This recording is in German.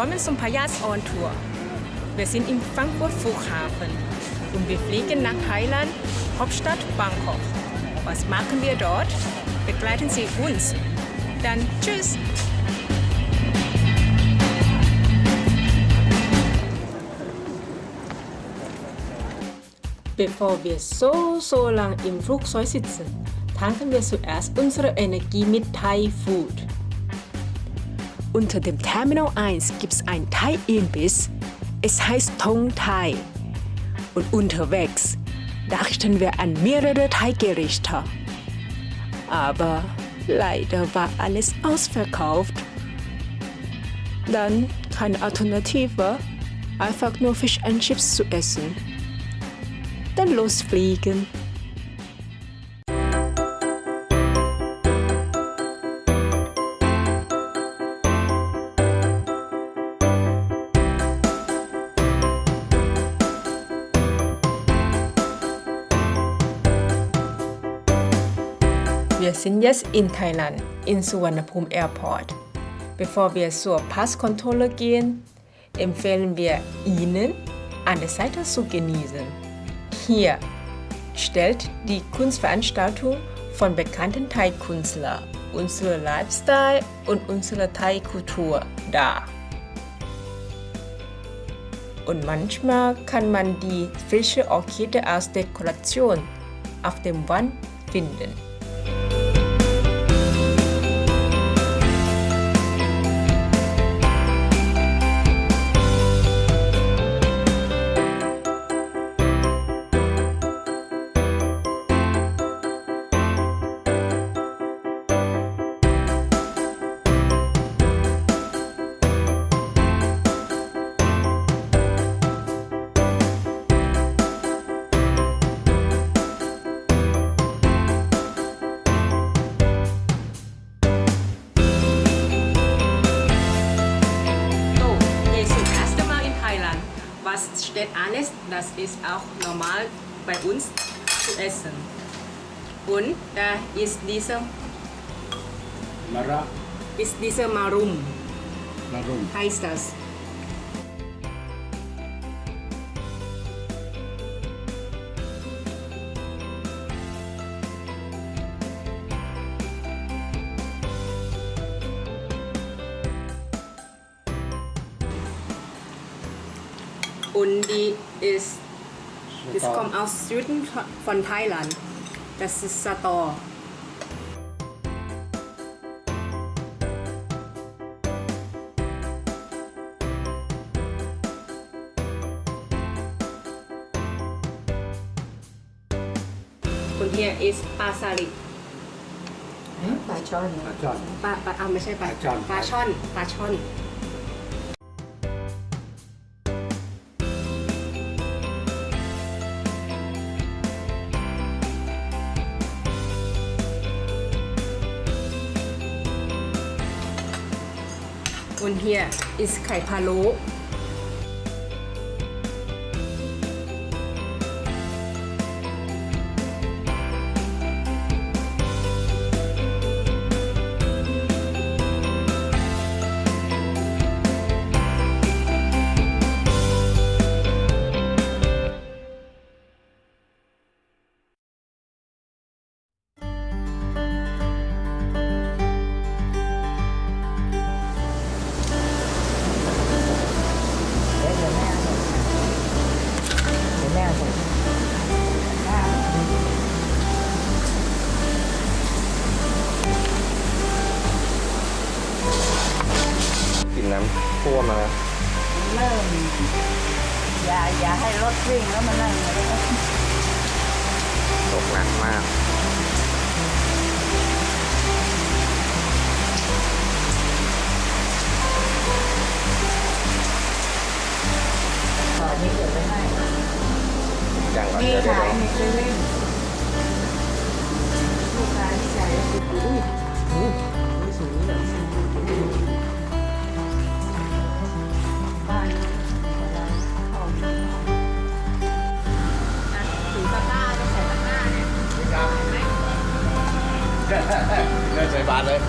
Willkommen zum Payas On Tour. Wir sind im Frankfurt Flughafen und wir fliegen nach Thailand, Hauptstadt Bangkok. Was machen wir dort? Begleiten Sie uns. Dann tschüss! Bevor wir so, so lang im Flugzeug sitzen, tanken wir zuerst unsere Energie mit Thai Food. Unter dem Terminal 1 gibt es ein Thai-Imbiss. Es heißt Tong Thai. Und unterwegs dachten wir an mehrere Thai-Gerichte. Aber leider war alles ausverkauft. Dann keine Alternative, einfach nur Fish and Chips zu essen dann losfliegen. Wir sind jetzt in Thailand, in Suvarnabhumi Airport. Bevor wir zur Passkontrolle gehen, empfehlen wir Ihnen, eine Seite zu genießen. Hier stellt die Kunstveranstaltung von bekannten Thai-Künstlern unsere Lifestyle und unsere Thai-Kultur dar. Und manchmal kann man die frische Orchidee als Dekoration auf dem Wand finden. Was steht alles, das ist auch normal bei uns zu essen. Und da ist dieser Mara. ist dieser Marum, Marum. heißt das. Und die ist, das kommt aus Süden von Thailand. Das ist Sator. Und hier ist Pasali. ปลาช่อน ปลาช่อน ปลาปลาอ่าไม่ใช่ปลา ปลาช่อน ปลาช่อน Und hier ist ไข่ อย่าอย่าให้รถวิ่งแล้วมันนั่งแล้วก็ตกหนักมากต่อนี้เดี๋ยวไปให้อย่างก่อนมีเดี๋ยวเดี๋ยวขายในเซเว่นลูกค้าที่ใช้อุ้ยอุ้ยสูงแบบบ้ เนี่ย เดินใส่บาทเลยนะ